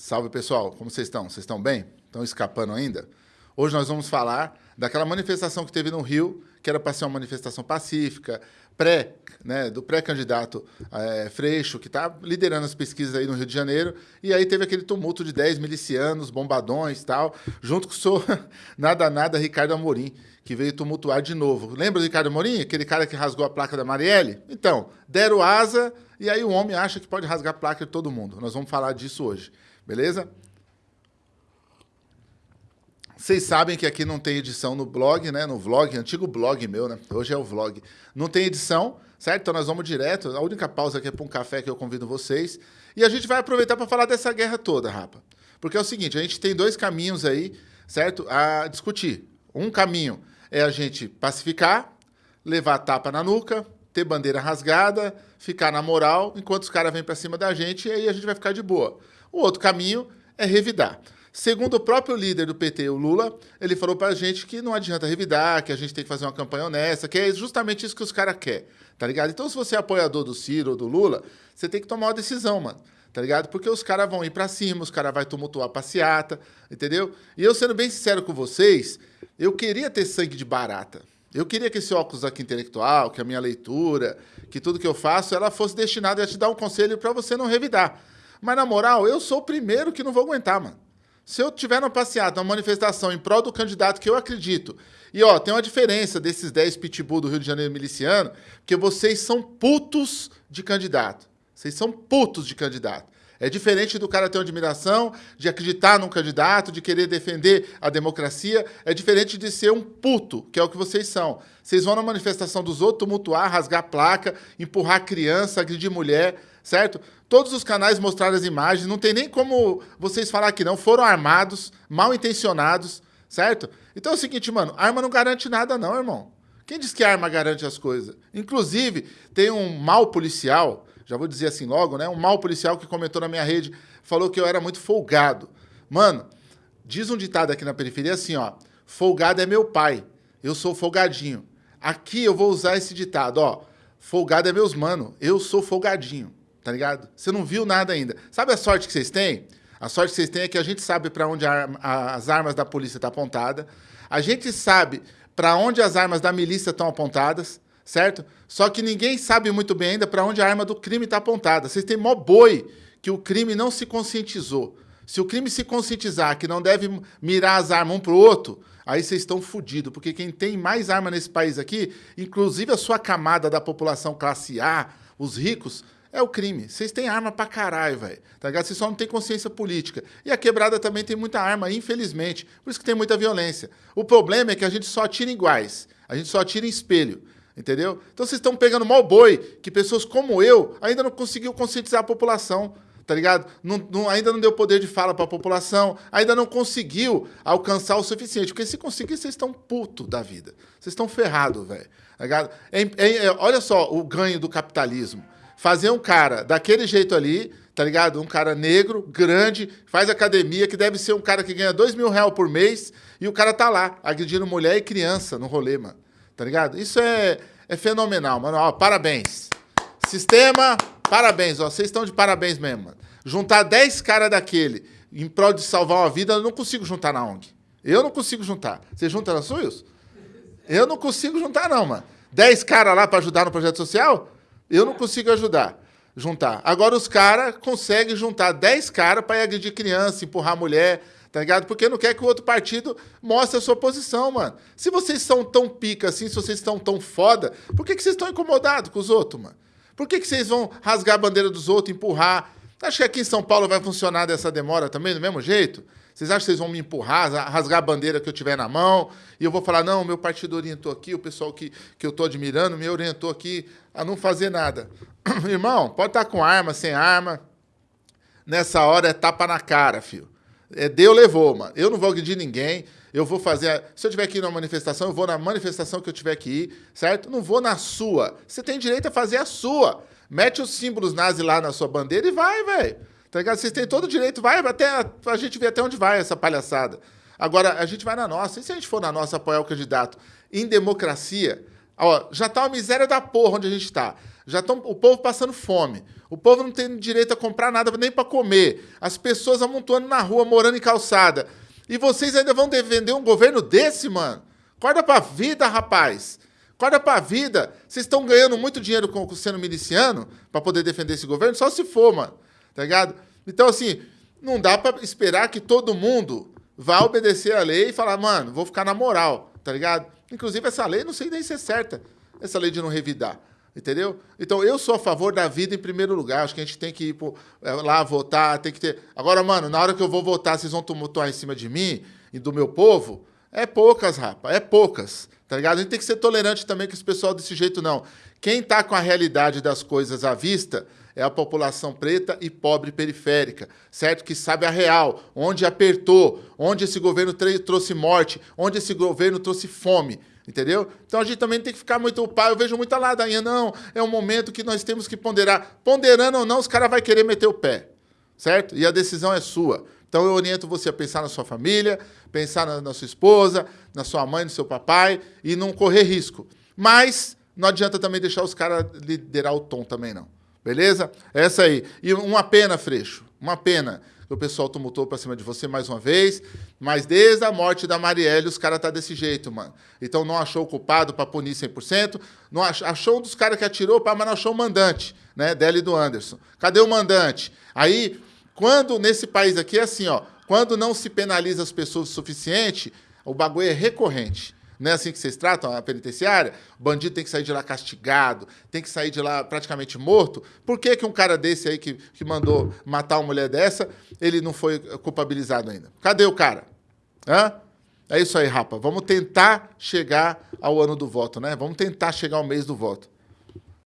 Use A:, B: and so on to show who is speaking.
A: Salve pessoal, como vocês estão? Vocês estão bem? Estão escapando ainda? Hoje nós vamos falar daquela manifestação que teve no Rio, que era para ser uma manifestação pacífica, pré, né, do pré-candidato é, Freixo, que está liderando as pesquisas aí no Rio de Janeiro, e aí teve aquele tumulto de 10 milicianos, bombadões tal, junto com o seu nada nada Ricardo Amorim, que veio tumultuar de novo. Lembra do Ricardo Amorim? Aquele cara que rasgou a placa da Marielle? Então, deram asa, e aí o homem acha que pode rasgar a placa de todo mundo. Nós vamos falar disso hoje. Beleza? Vocês sabem que aqui não tem edição no blog, né? No vlog, antigo blog meu, né? Hoje é o vlog. Não tem edição, certo? Então nós vamos direto. A única pausa aqui é para um café que eu convido vocês. E a gente vai aproveitar para falar dessa guerra toda, rapa. Porque é o seguinte, a gente tem dois caminhos aí, certo? A discutir. Um caminho é a gente pacificar, levar tapa na nuca, ter bandeira rasgada, ficar na moral, enquanto os caras vêm para cima da gente, e aí a gente vai ficar de boa. O outro caminho é revidar. Segundo o próprio líder do PT, o Lula, ele falou para a gente que não adianta revidar, que a gente tem que fazer uma campanha honesta, que é justamente isso que os caras querem, tá ligado? Então, se você é apoiador do Ciro ou do Lula, você tem que tomar uma decisão, mano, tá ligado? Porque os caras vão ir para cima, os caras vão tumultuar a passeata, entendeu? E eu, sendo bem sincero com vocês, eu queria ter sangue de barata. Eu queria que esse óculos aqui intelectual, que a minha leitura, que tudo que eu faço, ela fosse destinada a te dar um conselho para você não revidar. Mas, na moral, eu sou o primeiro que não vou aguentar, mano. Se eu tiver numa passeata, numa manifestação em prol do candidato que eu acredito, e ó, tem uma diferença desses 10 pitbull do Rio de Janeiro miliciano, porque vocês são putos de candidato. Vocês são putos de candidato. É diferente do cara ter uma admiração, de acreditar num candidato, de querer defender a democracia. É diferente de ser um puto, que é o que vocês são. Vocês vão na manifestação dos outros tumultuar, rasgar placa, empurrar criança, agredir mulher certo? Todos os canais mostraram as imagens, não tem nem como vocês falar que não, foram armados, mal intencionados, certo? Então é o seguinte, mano, arma não garante nada não, irmão. Quem diz que arma garante as coisas? Inclusive, tem um mal policial, já vou dizer assim logo, né? Um mal policial que comentou na minha rede, falou que eu era muito folgado. Mano, diz um ditado aqui na periferia assim, ó, folgado é meu pai, eu sou folgadinho. Aqui eu vou usar esse ditado, ó, folgado é meus mano, eu sou folgadinho tá ligado? Você não viu nada ainda. Sabe a sorte que vocês têm? A sorte que vocês têm é que a gente sabe para onde a, a, as armas da polícia estão tá apontadas. A gente sabe para onde as armas da milícia estão apontadas, certo? Só que ninguém sabe muito bem ainda para onde a arma do crime está apontada. Vocês têm mó boi que o crime não se conscientizou. Se o crime se conscientizar que não deve mirar as armas um para o outro, aí vocês estão fodidos, porque quem tem mais arma nesse país aqui, inclusive a sua camada da população classe A, os ricos, é o crime. Vocês têm arma pra caralho, velho. Tá ligado? Vocês só não têm consciência política. E a quebrada também tem muita arma, infelizmente. Por isso que tem muita violência. O problema é que a gente só atira iguais. A gente só atira em espelho. Entendeu? Então vocês estão pegando mal boi, que pessoas como eu ainda não conseguiu conscientizar a população. Tá ligado? Não, não, ainda não deu poder de fala para a população, ainda não conseguiu alcançar o suficiente. Porque se conseguir, vocês estão puto da vida. Vocês estão ferrados, velho. Tá? É, é, é, olha só o ganho do capitalismo fazer um cara daquele jeito ali, tá ligado? Um cara negro, grande, faz academia, que deve ser um cara que ganha dois mil reais por mês, e o cara tá lá, agredindo mulher e criança no rolê, mano. Tá ligado? Isso é, é fenomenal, mano. Ó, parabéns. Sistema, parabéns. Vocês estão de parabéns mesmo, mano. Juntar 10 caras daquele em prol de salvar uma vida, eu não consigo juntar na ONG. Eu não consigo juntar. Você junta na SUS? Eu não consigo juntar, não, mano. 10 caras lá para ajudar no projeto social? Eu não consigo ajudar, juntar. Agora os caras conseguem juntar 10 caras para agredir criança, empurrar mulher, tá ligado? Porque não quer que o outro partido mostre a sua posição, mano. Se vocês são tão pica assim, se vocês estão tão foda, por que, que vocês estão incomodados com os outros, mano? Por que, que vocês vão rasgar a bandeira dos outros, empurrar? Acho que aqui em São Paulo vai funcionar dessa demora também, do mesmo jeito? Vocês acham que vocês vão me empurrar, rasgar a bandeira que eu tiver na mão, e eu vou falar, não, meu partido orientou aqui, o pessoal que, que eu estou admirando me orientou aqui a não fazer nada. Irmão, pode estar com arma, sem arma, nessa hora é tapa na cara, filho. É, deu, levou, mano. Eu não vou agredir ninguém, eu vou fazer... Se eu tiver que ir numa manifestação, eu vou na manifestação que eu tiver que ir, certo? Não vou na sua. Você tem direito a fazer a sua. Mete os símbolos nazi lá na sua bandeira e vai, velho. Tá ligado? Vocês têm todo o direito, vai até a gente ver até onde vai essa palhaçada. Agora, a gente vai na nossa. E se a gente for na nossa apoiar o candidato em democracia, ó, já tá uma miséria da porra onde a gente está. Já estão o povo passando fome. O povo não tem direito a comprar nada nem para comer. As pessoas amontoando na rua, morando em calçada. E vocês ainda vão defender um governo desse, mano? Acorda pra vida, rapaz. Acorda pra vida. Vocês estão ganhando muito dinheiro com, sendo miliciano para poder defender esse governo? Só se for, mano. Tá ligado? Então, assim, não dá para esperar que todo mundo vá obedecer a lei e falar, mano, vou ficar na moral, tá ligado? Inclusive, essa lei não sei nem se é certa, essa lei de não revidar. Entendeu? Então, eu sou a favor da vida em primeiro lugar. Acho que a gente tem que ir pro, é, lá votar, tem que ter. Agora, mano, na hora que eu vou votar, vocês vão tumultuar em cima de mim e do meu povo? É poucas, rapa, é poucas. Tá ligado? A gente tem que ser tolerante também com esse pessoal desse jeito, não. Quem tá com a realidade das coisas à vista é a população preta e pobre periférica, certo? Que sabe a real, onde apertou, onde esse governo trouxe morte, onde esse governo trouxe fome. Entendeu? Então a gente também tem que ficar muito pai. Eu vejo muita ladainha. Não, é um momento que nós temos que ponderar. Ponderando ou não, os caras vão querer meter o pé. Certo? E a decisão é sua. Então eu oriento você a pensar na sua família, pensar na, na sua esposa, na sua mãe, no seu papai e não correr risco. Mas não adianta também deixar os caras liderar o tom também, não. Beleza? Essa aí. E uma pena, Freixo. Uma pena o pessoal tumultou pra cima de você mais uma vez. Mas desde a morte da Marielle, os caras tá desse jeito, mano. Então não achou o culpado para punir 100%. Não achou, achou um dos caras que atirou, mas não achou o mandante, né? Dele do Anderson. Cadê o mandante? Aí, quando nesse país aqui é assim, ó. Quando não se penaliza as pessoas o suficiente, o bagulho é recorrente. Não é assim que vocês tratam a penitenciária? O bandido tem que sair de lá castigado, tem que sair de lá praticamente morto. Por que, que um cara desse aí que, que mandou matar uma mulher dessa, ele não foi culpabilizado ainda? Cadê o cara? Hã? É isso aí, rapa. Vamos tentar chegar ao ano do voto, né? Vamos tentar chegar ao mês do voto.